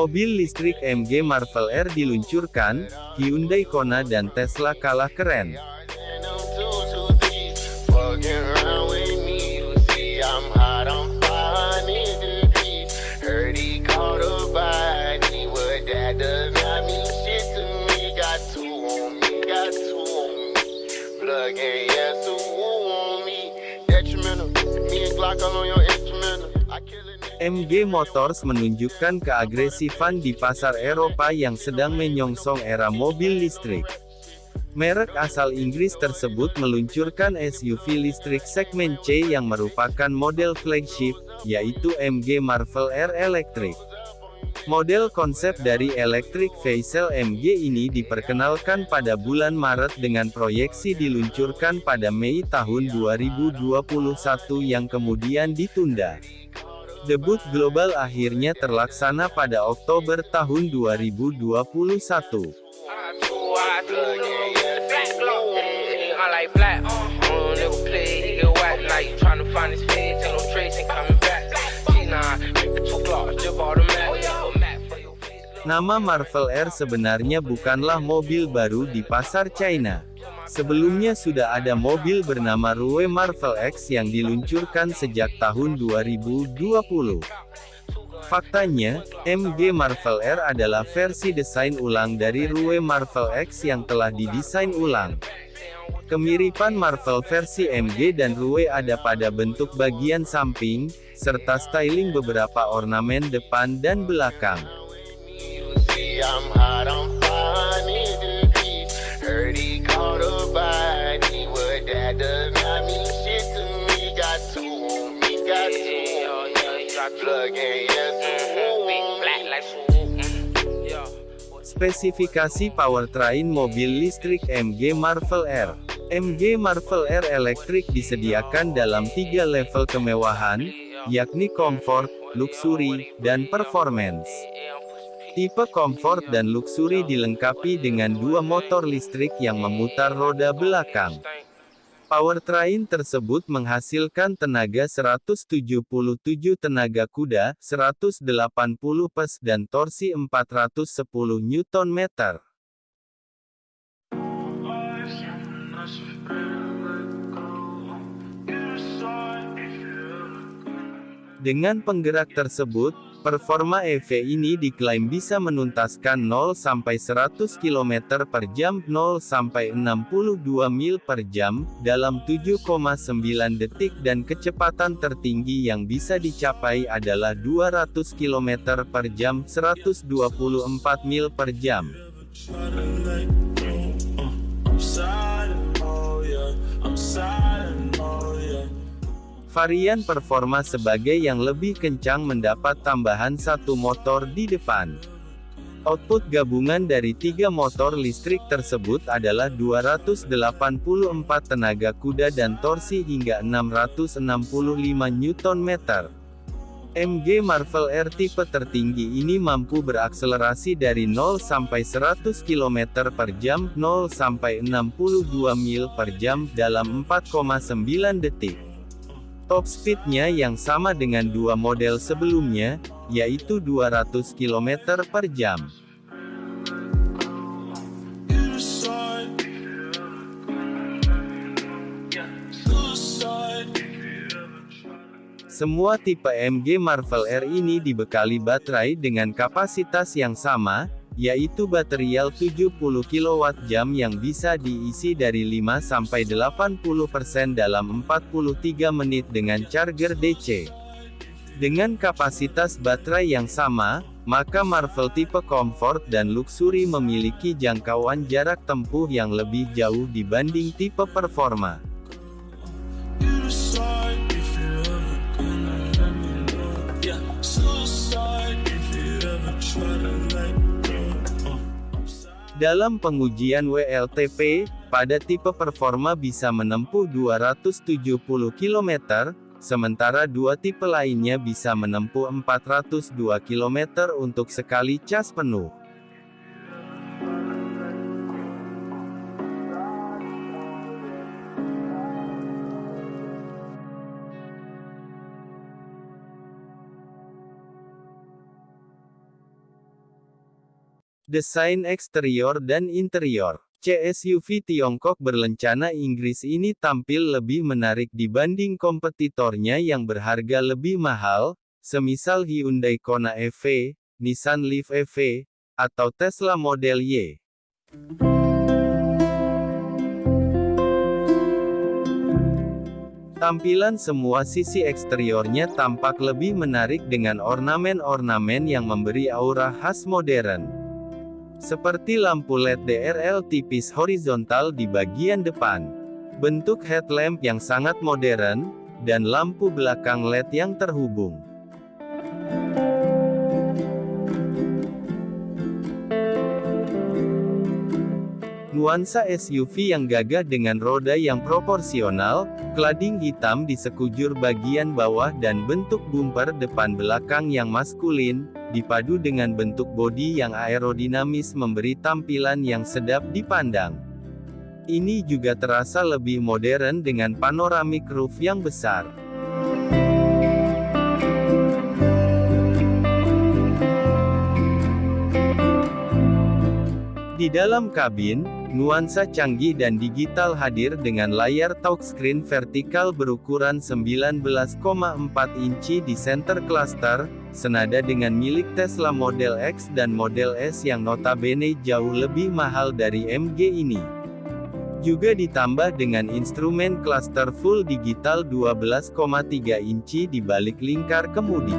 Mobil listrik MG Marvel R diluncurkan, Hyundai Kona dan Tesla kalah keren. MG Motors menunjukkan keagresifan di pasar Eropa yang sedang menyongsong era mobil listrik. Merek asal Inggris tersebut meluncurkan SUV listrik segmen C yang merupakan model flagship, yaitu MG Marvel R Electric. Model konsep dari Electric Vehicle MG ini diperkenalkan pada bulan Maret dengan proyeksi diluncurkan pada Mei tahun 2021 yang kemudian ditunda. Debut global akhirnya terlaksana pada Oktober tahun 2021. I do, I do, black glock, I like black. Uh, never play, he get whack like you tryna find his face, ain't no tracing coming back. See, nah, pick the two blocks, just bought a map, a map for your face. Nama Marvel R sebenarnya bukanlah mobil baru di pasar China. Sebelumnya sudah ada mobil bernama Rue Marvel X yang diluncurkan sejak tahun 2020. Faktanya, MG Marvel R adalah versi desain ulang dari Rue Marvel X yang telah didesain ulang. Kemiripan Marvel versi MG dan Rue ada pada bentuk bagian samping, serta styling beberapa ornamen depan dan belakang. Spesifikasi powertrain mobil listrik MG Marvel R. MG Marvel R Electric disediakan dalam tiga level kemewahan, yakni comfort, luxury, dan performance. Tipe comfort dan luxury dilengkapi dengan dua motor listrik yang memutar roda belakang. Powertrain tersebut menghasilkan tenaga 177 tenaga kuda, 180 PS dan torsi 410 Nm. Dengan penggerak tersebut, performa EV ini diklaim bisa menuntaskan 0-100 km per jam 0-62 mil per jam, dalam 7,9 detik dan kecepatan tertinggi yang bisa dicapai adalah 200 km per jam 124 mil per jam. Varian performa sebagai yang lebih kencang mendapat tambahan satu motor di depan. Output gabungan dari tiga motor listrik tersebut adalah 284 tenaga kuda dan torsi hingga 665 Nm. MG Marvel R tipe tertinggi ini mampu berakselerasi dari 0 sampai 100 km per jam, 0 sampai 62 mil per jam dalam 4,9 detik. Top speednya yang sama dengan dua model sebelumnya, yaitu 200 km per jam. Semua tipe MG Marvel R ini dibekali baterai dengan kapasitas yang sama, yaitu baterial 70 kWh yang bisa diisi dari 5-80% dalam 43 menit dengan charger DC. Dengan kapasitas baterai yang sama, maka Marvel tipe Comfort dan Luxury memiliki jangkauan jarak tempuh yang lebih jauh dibanding tipe Performa. Dalam pengujian WLTP, pada tipe performa bisa menempuh 270 km, sementara dua tipe lainnya bisa menempuh 402 km untuk sekali cas penuh. Desain eksterior dan interior CSUV Tiongkok berlencana Inggris ini tampil lebih menarik dibanding kompetitornya yang berharga lebih mahal, semisal Hyundai Kona EV, Nissan Leaf EV, atau Tesla Model Y. Tampilan semua sisi eksteriornya tampak lebih menarik dengan ornamen-ornamen yang memberi aura khas modern. Seperti lampu LED DRL tipis horizontal di bagian depan. Bentuk headlamp yang sangat modern, dan lampu belakang LED yang terhubung. Nuansa SUV yang gagah dengan roda yang proporsional, cladding hitam di sekujur bagian bawah dan bentuk bumper depan belakang yang maskulin, dipadu dengan bentuk bodi yang aerodinamis memberi tampilan yang sedap dipandang. Ini juga terasa lebih modern dengan panoramic roof yang besar. Di dalam kabin, nuansa canggih dan digital hadir dengan layar touchscreen vertikal berukuran 19,4 inci di center cluster, senada dengan milik Tesla Model X dan Model S yang notabene jauh lebih mahal dari MG ini. Juga ditambah dengan instrumen cluster full digital 12,3 inci di balik lingkar kemudi.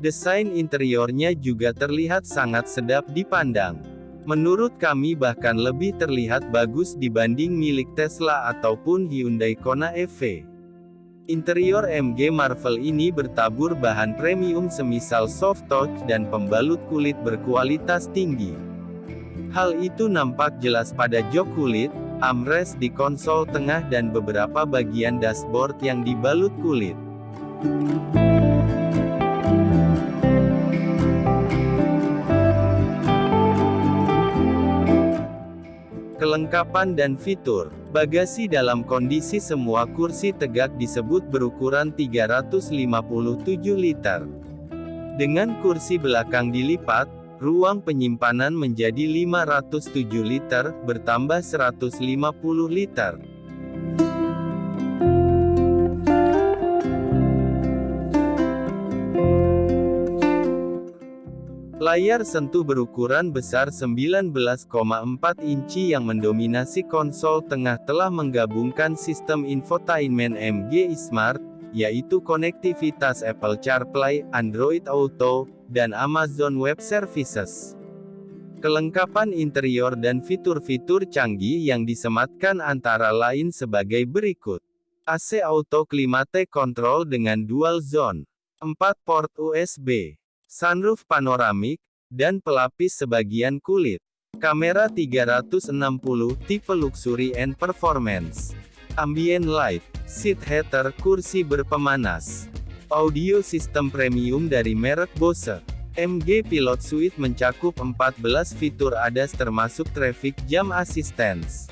Desain interiornya juga terlihat sangat sedap dipandang. Menurut kami bahkan lebih terlihat bagus dibanding milik Tesla ataupun Hyundai Kona EV. Interior MG Marvel ini bertabur bahan premium semisal soft touch dan pembalut kulit berkualitas tinggi. Hal itu nampak jelas pada jok kulit, armrest di konsol tengah dan beberapa bagian dashboard yang dibalut kulit. Kelengkapan dan fitur Bagasi dalam kondisi semua kursi tegak disebut berukuran 357 liter. Dengan kursi belakang dilipat, ruang penyimpanan menjadi 507 liter, bertambah 150 liter. Layar sentuh berukuran besar 19,4 inci yang mendominasi konsol tengah telah menggabungkan sistem infotainment MG Smart, yaitu konektivitas Apple CarPlay, Android Auto, dan Amazon Web Services. Kelengkapan interior dan fitur-fitur canggih yang disematkan antara lain sebagai berikut. AC Auto Climate Control dengan Dual Zone. 4 port USB sunroof panoramik, dan pelapis sebagian kulit. Kamera 360 tipe luxury and performance. Ambient light, seat heater kursi berpemanas. Audio sistem premium dari merek Bose. MG Pilot Suite mencakup 14 fitur ADAS termasuk traffic jam assistance.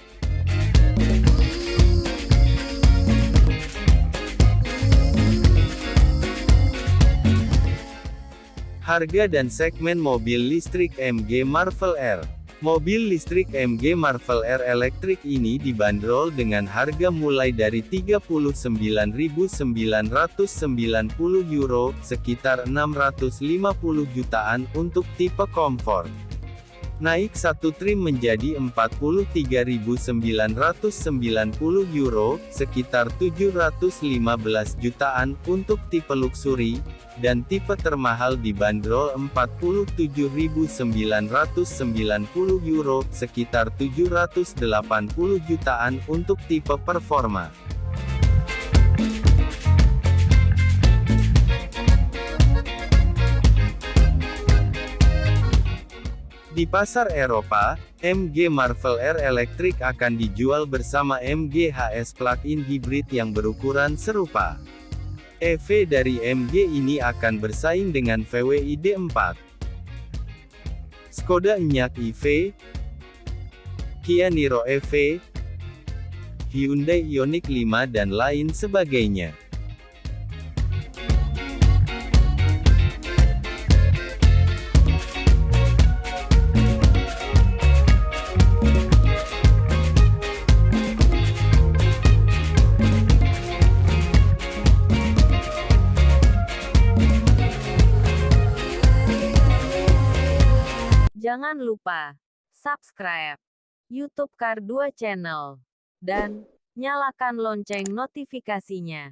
Harga dan segmen mobil listrik MG Marvel R. Mobil listrik MG Marvel R elektrik ini dibanderol dengan harga mulai dari 39.990 euro, sekitar 650 jutaan untuk tipe comfort naik satu trim menjadi 43.990 euro, sekitar 715 jutaan, untuk tipe luxury, dan tipe termahal dibanderol 47.990 euro, sekitar 780 jutaan, untuk tipe performa. Di pasar Eropa, MG Marvel R Electric akan dijual bersama MG HS plug-in hybrid yang berukuran serupa. EV dari MG ini akan bersaing dengan VW ID4, Skoda Enyaq EV, Kia Niro EV, Hyundai Ioniq 5 dan lain sebagainya. Jangan lupa subscribe YouTube Kar 2 Channel dan nyalakan lonceng notifikasinya.